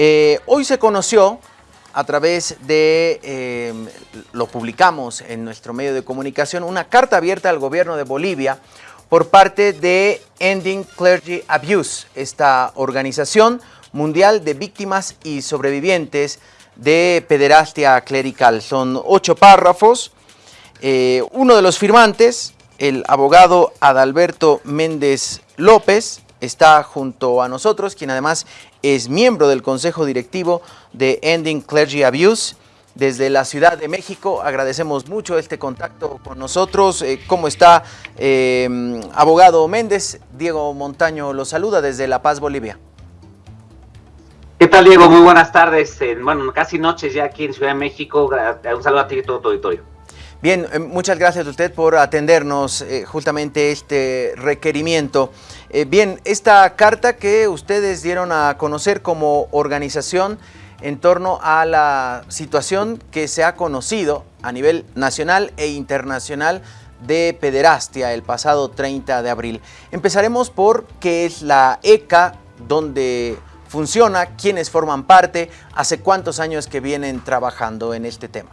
Eh, hoy se conoció a través de, eh, lo publicamos en nuestro medio de comunicación, una carta abierta al gobierno de Bolivia por parte de Ending Clergy Abuse, esta organización mundial de víctimas y sobrevivientes de pederastia clerical. Son ocho párrafos. Eh, uno de los firmantes, el abogado Adalberto Méndez López, está junto a nosotros, quien además es miembro del Consejo Directivo de Ending Clergy Abuse. Desde la Ciudad de México agradecemos mucho este contacto con nosotros. Eh, ¿Cómo está, eh, abogado Méndez? Diego Montaño lo saluda desde La Paz, Bolivia. ¿Qué tal, Diego? Muy buenas tardes. bueno, casi noches ya aquí en Ciudad de México. Un saludo a ti y todo tu auditorio. Bien, eh, muchas gracias a usted por atendernos justamente este requerimiento. bien, esta carta que ustedes dieron a conocer como organización en torno a la situación que se ha conocido a nivel nacional e internacional de pederastia el pasado 30 de abril. Empezaremos por qué es la ECA, dónde funciona, quiénes forman parte, hace cuántos años que vienen trabajando en este tema.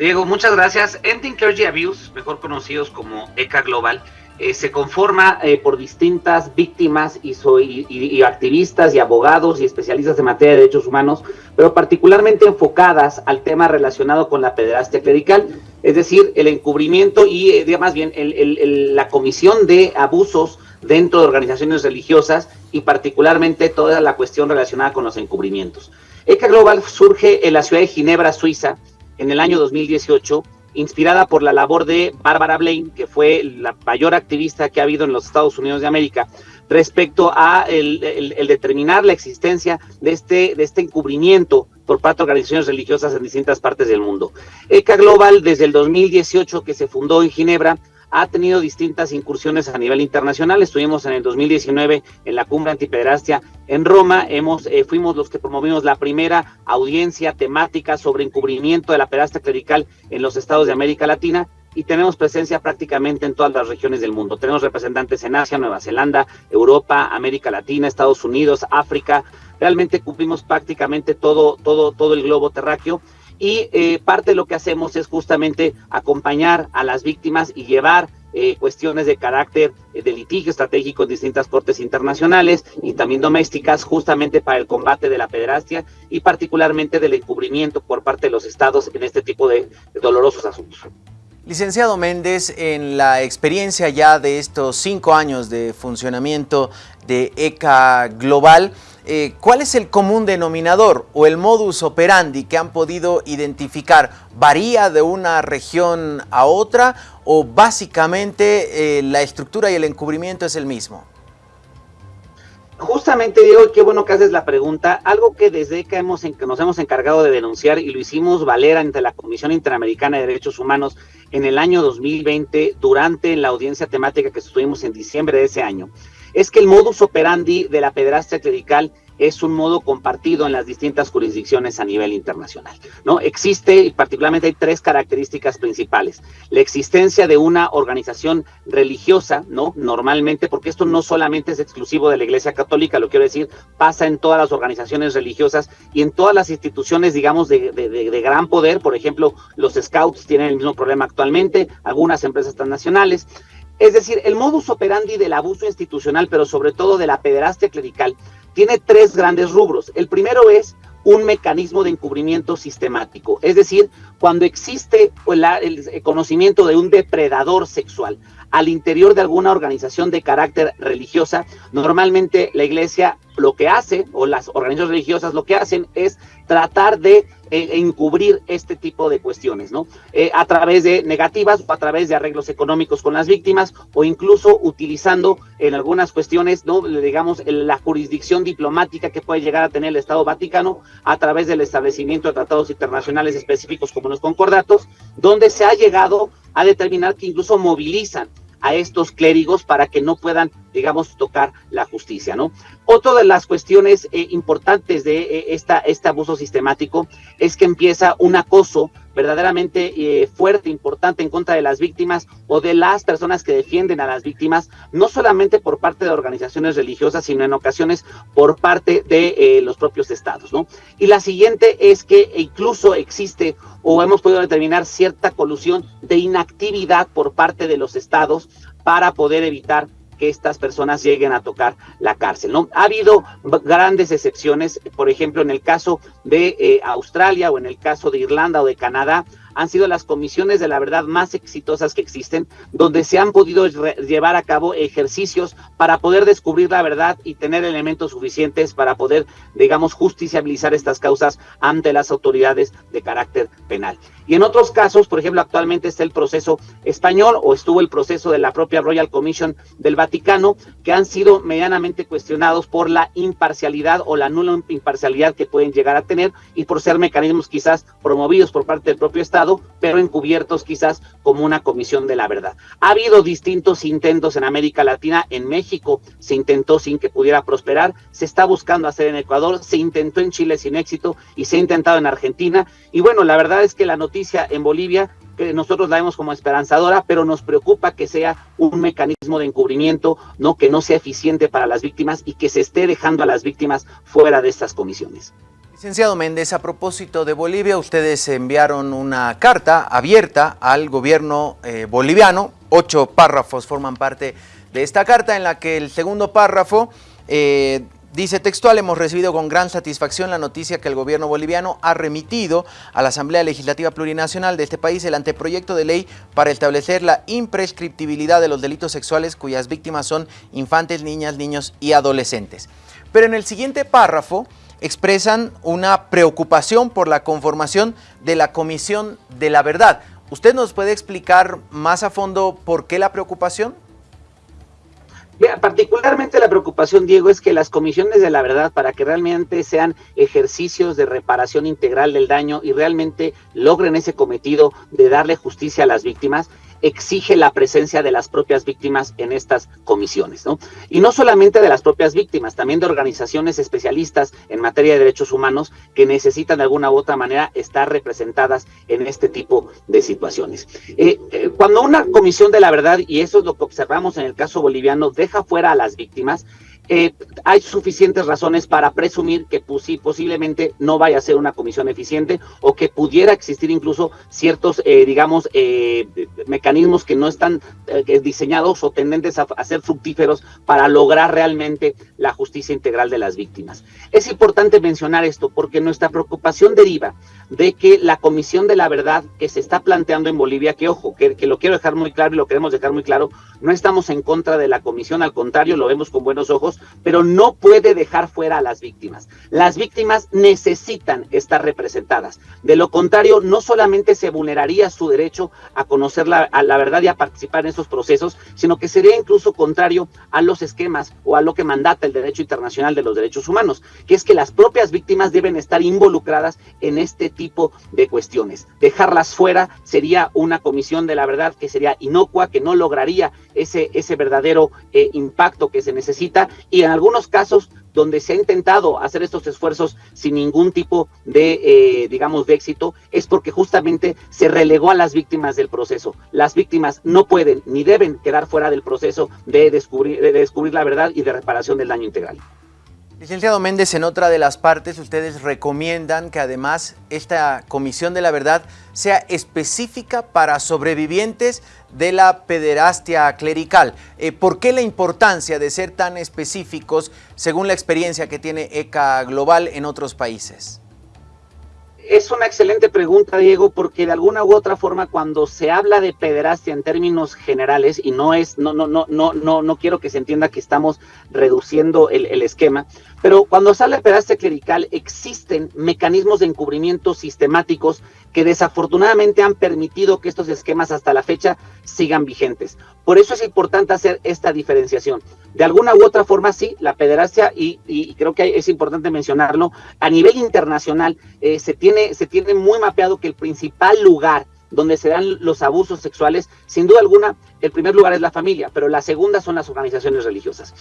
Diego, muchas gracias. Ending Clergy Abuse, mejor conocidos como ECA Global, eh, se conforma eh, por distintas víctimas y, activistas y abogados y especialistas en materia de derechos humanos, pero particularmente enfocadas al tema relacionado con la pederastia clerical, es decir, el encubrimiento y, eh, más bien, la comisión de abusos dentro de organizaciones religiosas y particularmente toda la cuestión relacionada con los encubrimientos. ECA Global surge en la ciudad de Ginebra, Suiza, en el año 2018 inspirada por la labor de Barbara Blaine, que fue la mayor activista que ha habido en los Estados Unidos de América, respecto a el, determinar la existencia de este, de este encubrimiento por parte de organizaciones religiosas en distintas partes del mundo. ECA Global, desde el 2018 que se fundó en Ginebra, ha tenido distintas incursiones a nivel internacional. Estuvimos en el 2019 en la cumbre antipederastia en Roma. Hemos, eh, fuimos los que promovimos la primera audiencia temática sobre encubrimiento de la pederastia clerical en los estados de América Latina y tenemos presencia prácticamente en todas las regiones del mundo. Tenemos representantes en Asia, Nueva Zelanda, Europa, América Latina, Estados Unidos, África. Realmente cumplimos prácticamente todo, todo, todo el globo terráqueo y eh, parte de lo que hacemos es justamente acompañar a las víctimas y llevar eh, cuestiones de carácter eh, de litigio estratégico en distintas cortes internacionales y también domésticas justamente para el combate de la pederastia y particularmente del encubrimiento por parte de los estados en este tipo de dolorosos asuntos. Licenciado Méndez, en la experiencia ya de estos cinco años de funcionamiento de ECA Global, eh, ¿cuál es el común denominador o el modus operandi que han podido identificar? ¿Varía de una región a otra o básicamente eh, la estructura y el encubrimiento es el mismo? Justamente, Diego, qué bueno que haces la pregunta. Algo que desde que hemos, nos hemos encargado de denunciar y lo hicimos valer ante la Comisión Interamericana de Derechos Humanos en el año 2020, durante la audiencia temática que estuvimos en diciembre de ese año, es que el modus operandi de la pederastia clerical es un modo compartido en las distintas jurisdicciones a nivel internacional. ¿no? Existe, y particularmente hay tres características principales. La existencia de una organización religiosa, ¿no? Normalmente, porque esto no solamente es exclusivo de la Iglesia Católica, lo quiero decir, pasa en todas las organizaciones religiosas y en todas las instituciones, digamos, de, de gran poder. Por ejemplo, los scouts tienen el mismo problema actualmente, algunas empresas transnacionales. Es decir, el modus operandi del abuso institucional, pero sobre todo de la pederastia clerical, tiene tres grandes rubros. El primero es un mecanismo de encubrimiento sistemático, es decir, cuando existe el conocimiento de un depredador sexual al interior de alguna organización de carácter religiosa, normalmente la iglesia lo que hace, o las organizaciones religiosas lo que hacen es tratar de eh, encubrir este tipo de cuestiones, ¿no? Eh, a través de negativas a través de arreglos económicos con las víctimas o incluso utilizando en algunas cuestiones, ¿no? Digamos, la jurisdicción diplomática que puede llegar a tener el Estado Vaticano a través del establecimiento de tratados internacionales específicos como los concordatos, donde se ha llegado a determinar que incluso movilizan a estos clérigos para que no puedan digamos, tocar la justicia, ¿no? Otra de las cuestiones eh, importantes de eh, esta, este abuso sistemático es que empieza un acoso verdaderamente eh, fuerte, importante en contra de las víctimas o de las personas que defienden a las víctimas, no solamente por parte de organizaciones religiosas, sino en ocasiones por parte de los propios estados, ¿no? Y la siguiente es que incluso existe o hemos podido determinar cierta colusión de inactividad por parte de los estados para poder evitar que estas personas lleguen a tocar la cárcel. ¿no? Ha habido grandes excepciones, por ejemplo, en el caso de eh, Australia o en el caso de Irlanda o de Canadá, han sido las comisiones de la verdad más exitosas que existen, donde se han podido llevar a cabo ejercicios para poder descubrir la verdad y tener elementos suficientes para poder, digamos, justiciabilizar estas causas ante las autoridades de carácter penal. Y en otros casos, por ejemplo, actualmente está el proceso español o estuvo el proceso de la propia Royal Commission del Vaticano, que han sido medianamente cuestionados por la imparcialidad o la nula imparcialidad que pueden llegar a tener y por ser mecanismos quizás promovidos por parte del propio Estado pero encubiertos quizás como una comisión de la verdad. Ha habido distintos intentos en América Latina, en México se intentó sin que pudiera prosperar, se está buscando hacer en Ecuador, se intentó en Chile sin éxito y se ha intentado en Argentina. Y bueno, la verdad es que la noticia en Bolivia que nosotros la vemos como esperanzadora, pero nos preocupa que sea un mecanismo de encubrimiento, no que no sea eficiente para las víctimas y que se esté dejando a las víctimas fuera de estas comisiones. Licenciado Méndez, a propósito de Bolivia, ustedes enviaron una carta abierta al gobierno eh, boliviano. Ocho párrafos forman parte de esta carta en la que el segundo párrafo eh, dice textual, hemos recibido con gran satisfacción la noticia que el gobierno boliviano ha remitido a la Asamblea Legislativa Plurinacional de este país el anteproyecto de ley para establecer la imprescriptibilidad de los delitos sexuales cuyas víctimas son infantes, niñas, niños y adolescentes. Pero en el siguiente párrafo expresan una preocupación por la conformación de la Comisión de la Verdad. ¿Usted nos puede explicar más a fondo por qué la preocupación? Particularmente la preocupación, Diego, es que las comisiones de la verdad, para que realmente sean ejercicios de reparación integral del daño y realmente logren ese cometido de darle justicia a las víctimas, exige la presencia de las propias víctimas en estas comisiones, ¿no? Y no solamente de las propias víctimas, también de organizaciones especialistas en materia de derechos humanos que necesitan de alguna u otra manera estar representadas en este tipo de situaciones. Eh, eh, cuando una comisión de la verdad, y eso es lo que observamos en el caso boliviano, deja fuera a las víctimas, eh, hay suficientes razones para presumir que pues, posiblemente no vaya a ser una comisión eficiente o que pudiera existir incluso ciertos, eh, digamos, eh, mecanismos que no están diseñados o tendentes a, ser fructíferos para lograr realmente la justicia integral de las víctimas. Es importante mencionar esto porque nuestra preocupación deriva de que la Comisión de la Verdad que se está planteando en Bolivia, que ojo, que, lo quiero dejar muy claro y lo queremos dejar muy claro, no estamos en contra de la Comisión, al contrario, lo vemos con buenos ojos, pero no puede dejar fuera a las víctimas. Las víctimas necesitan estar representadas. De lo contrario, no solamente se vulneraría su derecho a conocer la, verdad y a participar en esos procesos, sino que sería incluso contrario a los esquemas o a lo que mandata el derecho internacional de los derechos humanos, que es que las propias víctimas deben estar involucradas en este tipo de cuestiones. Dejarlas fuera sería una comisión de la verdad que sería inocua, que no lograría ese, ese verdadero eh, impacto que se necesita y en algunos casos donde se ha intentado hacer estos esfuerzos sin ningún tipo de, eh, digamos, de éxito, es porque justamente se relegó a las víctimas del proceso. Las víctimas no pueden ni deben quedar fuera del proceso de descubrir, de descubrir la verdad y de reparación del daño integral. Licenciado Méndez, en otra de las partes ustedes recomiendan que además esta Comisión de la Verdad sea específica para sobrevivientes de la pederastia clerical. Eh, ¿Por qué la importancia de ser tan específicos según la experiencia que tiene ECA Global en otros países? Una excelente pregunta, Diego, porque de alguna u otra forma, cuando se habla de pederastia en términos generales, y no es, no, no, no, no, no, no quiero que se entienda que estamos reduciendo el, esquema, pero cuando habla de pederastia clerical, existen mecanismos de encubrimiento sistemáticos que desafortunadamente han permitido que estos esquemas hasta la fecha sigan vigentes. Por eso es importante hacer esta diferenciación. De alguna u otra forma, sí, la pederastia, y, y creo que es importante mencionarlo, a nivel internacional eh, se, tiene, se tiene muy mapeado que el principal lugar donde se dan los abusos sexuales, sin duda alguna, el primer lugar es la familia, pero la segunda son las organizaciones religiosas.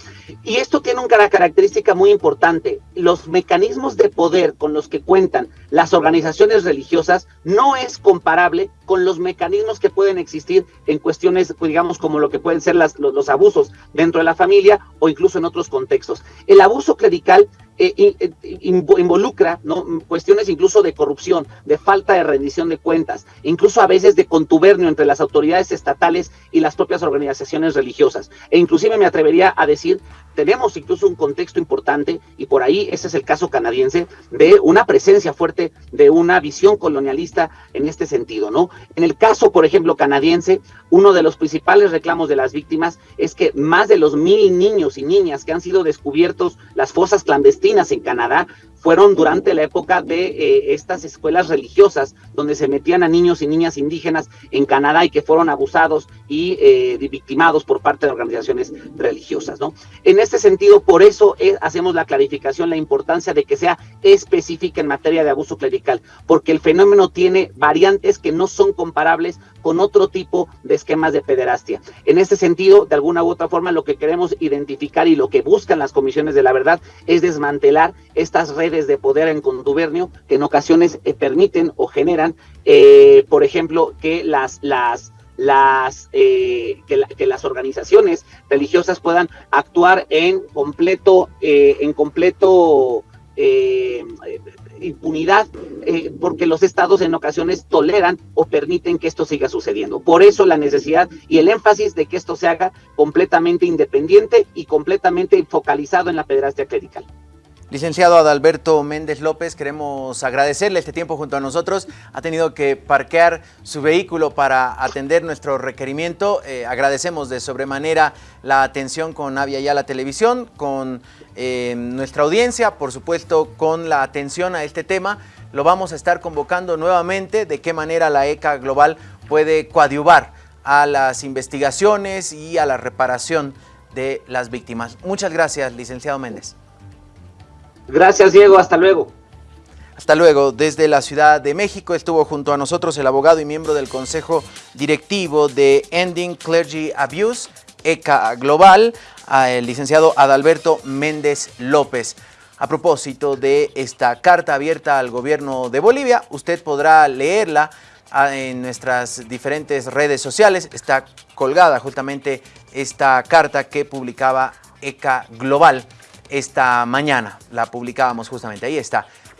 Y esto tiene una característica muy importante. Los mecanismos de poder con los que cuentan las organizaciones religiosas no es comparable con los mecanismos que pueden existir en cuestiones, digamos, como lo que pueden ser los abusos dentro de la familia o incluso en otros contextos. El abuso clerical eh, eh, involucra ¿no? cuestiones incluso de corrupción, de falta de rendición de cuentas, incluso a veces de contubernio entre las autoridades estatales y las propias organizaciones religiosas. E inclusive me atrevería a decir, tenemos incluso un contexto importante, y por ahí ese es el caso canadiense, de una presencia fuerte de una visión colonialista en este sentido, ¿no? En el caso, por ejemplo, canadiense, uno de los principales reclamos de las víctimas es que más de los mil niños y niñas que han sido descubiertos las fosas clandestinas en Canadá fueron durante la época de eh, estas escuelas religiosas donde se metían a niños y niñas indígenas en Canadá y que fueron abusados y eh, victimados por parte de organizaciones religiosas. ¿no? En este sentido, por eso eh, hacemos la clarificación, la importancia de que sea específica en materia de abuso clerical, porque el fenómeno tiene variantes que no son comparables con otro tipo de esquemas de pederastia. En este sentido, de alguna u otra forma, lo que queremos identificar y lo que buscan las comisiones de la verdad es desmantelar estas redes de poder en contubernio que en ocasiones eh, permiten o generan, por ejemplo, que las, las, las, eh, que, las organizaciones religiosas puedan actuar en completo, en completo impunidad porque los estados en ocasiones toleran o permiten que esto siga sucediendo. Por eso la necesidad y el énfasis de que esto se haga completamente independiente y completamente focalizado en la pederastia clerical. Licenciado Adalberto Méndez López, queremos agradecerle este tiempo junto a nosotros. Ha tenido que parquear su vehículo para atender nuestro requerimiento. Eh, agradecemos de sobremanera la atención con Avia Ya la Televisión, con eh, nuestra audiencia, por supuesto con la atención a este tema. Lo vamos a estar convocando nuevamente de qué manera la ECA Global puede coadyuvar a las investigaciones y a la reparación de las víctimas. Muchas gracias, licenciado Méndez. Gracias, Diego. Hasta luego. Hasta luego. Desde la Ciudad de México estuvo junto a nosotros el abogado y miembro del Consejo Directivo de Ending Clergy Abuse, ECA Global, el licenciado Adalberto Méndez López. A propósito de esta carta abierta al gobierno de Bolivia, usted podrá leerla ah, en nuestras diferentes redes sociales. Está colgada justamente esta carta que publicaba ECA Global esta mañana. La publicábamos justamente, ahí está.